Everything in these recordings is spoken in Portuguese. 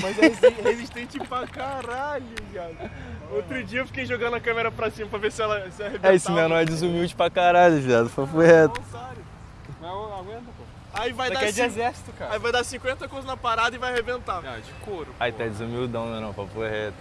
Mas é resi- resistente pra caralho, viado. Outro dia eu fiquei jogando a câmera pra cima pra ver se ela se arrebentava. É, esse menor é desumilde pra caralho, viado. Papo reto. Não, aguenta, pô. Aí vai Isso dar é de exército, cara. Aí vai dar 50 coisas na parada e vai arrebentar. Ah, de couro. Aí tá desumildão, né não, papo reto.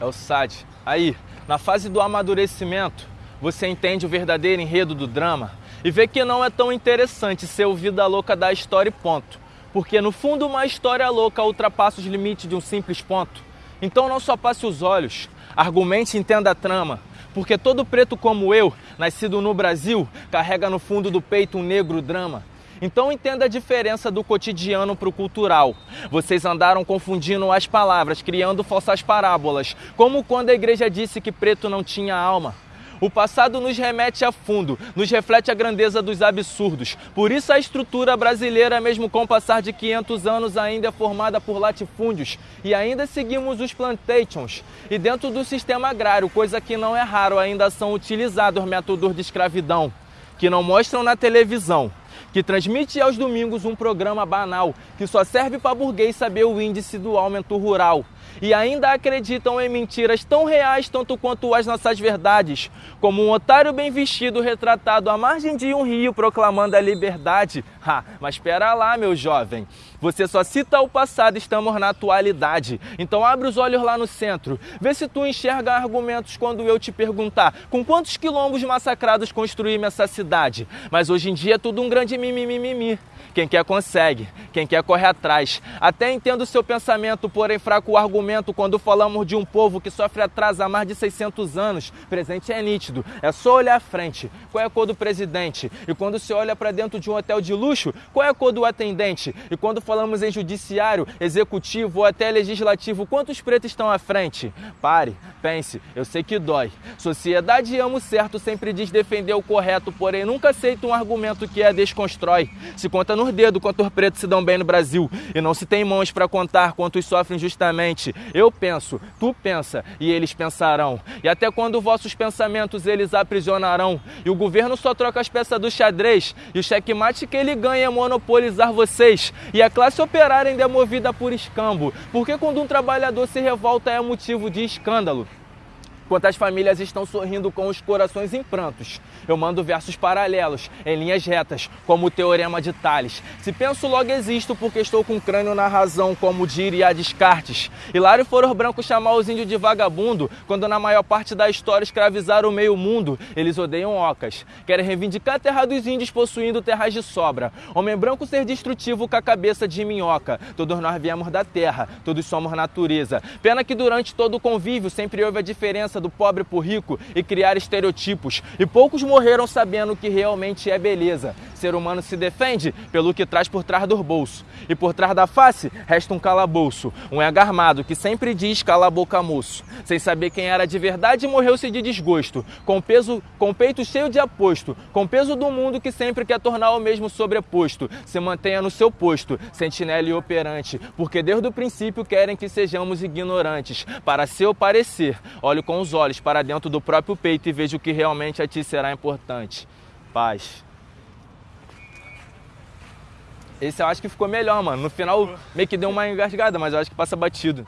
É o SAT. Aí, na fase do amadurecimento, você entende o verdadeiro enredo do drama e vê que não é tão interessante ser o vida louca da história e ponto. Porque no fundo uma história louca ultrapassa os limites de um simples ponto. Então não só passe os olhos, argumente e entenda a trama. Porque todo preto como eu, nascido no Brasil, carrega no fundo do peito um negro drama. Então entenda a diferença do cotidiano para o cultural. Vocês andaram confundindo as palavras, criando falsas parábolas, como quando a igreja disse que preto não tinha alma. O passado nos remete a fundo, nos reflete a grandeza dos absurdos. Por isso a estrutura brasileira, mesmo com o passar de 500 anos, ainda é formada por latifúndios. E ainda seguimos os plantations. E dentro do sistema agrário, coisa que não é raro, ainda são utilizados métodos de escravidão, que não mostram na televisão que transmite aos domingos um programa banal que só serve para burguês saber o índice do aumento rural. E ainda acreditam em mentiras tão reais tanto quanto as nossas verdades, como um otário bem vestido retratado à margem de um rio proclamando a liberdade. Ha, mas espera lá, meu jovem. Você só cita o passado, estamos na atualidade. Então abre os olhos lá no centro. Vê se tu enxerga argumentos quando eu te perguntar com quantos quilombos massacrados construímos essa cidade. Mas hoje em dia é tudo um grande mimimi. Quem quer consegue, quem quer corre atrás. Até entendo o seu pensamento, porém fraco o argumento quando falamos de um povo que sofre atraso há mais de 600 anos. Presente é nítido, é só olhar à frente. Qual é a cor do presidente? E quando se olha para dentro de um hotel de luxo, qual é a cor do atendente? E quando falamos em judiciário, executivo ou até legislativo, quantos pretos estão à frente? Pare, pense, eu sei que dói. Sociedade ama o certo, sempre diz defender o correto, porém nunca aceita um argumento que a desconstrói. Se conta nos dedos quantos pretos se dão bem no Brasil e não se tem mãos para contar quantos sofrem justamente. Eu penso, tu pensa e eles pensarão. E até quando vossos pensamentos eles aprisionarão. E o governo só troca as peças do xadrez e o checkmate que ele ganha é monopolizar vocês. E a classe operária ainda é movida por escambo. Porque quando um trabalhador se revolta é motivo de escândalo. Quantas famílias estão sorrindo com os corações em prantos. Eu mando versos paralelos, em linhas retas, como o teorema de Tales. Se penso, logo existo, porque estou com o crânio na razão, como diria Descartes. Hilário foram brancos chamar os índios de vagabundo, quando na maior parte da história escravizaram o meio mundo. Eles odeiam ocas. Querem reivindicar a terra dos índios possuindo terras de sobra. Homem branco ser destrutivo com a cabeça de minhoca. Todos nós viemos da terra, todos somos natureza. Pena que durante todo o convívio sempre houve a diferença do pobre pro rico e criar estereotipos. E poucos morreram sabendo o que realmente é beleza. Ser humano se defende pelo que traz por trás do bolso. E por trás da face resta um calabouço. Um armado que sempre diz cala a boca moço. Sem saber quem era de verdade, morreu-se de desgosto. Com peso, com o peito cheio de aposto. Com peso do mundo que sempre quer tornar o mesmo sobreposto. Se mantenha no seu posto, sentinela e operante. Porque desde o princípio querem que sejamos ignorantes. Para seu parecer, olhe com os olhos para dentro do próprio peito e veja o que realmente a ti será importante. Paz. Esse eu acho que ficou melhor, mano. No final meio que deu uma engasgada, mas eu acho que passa batido.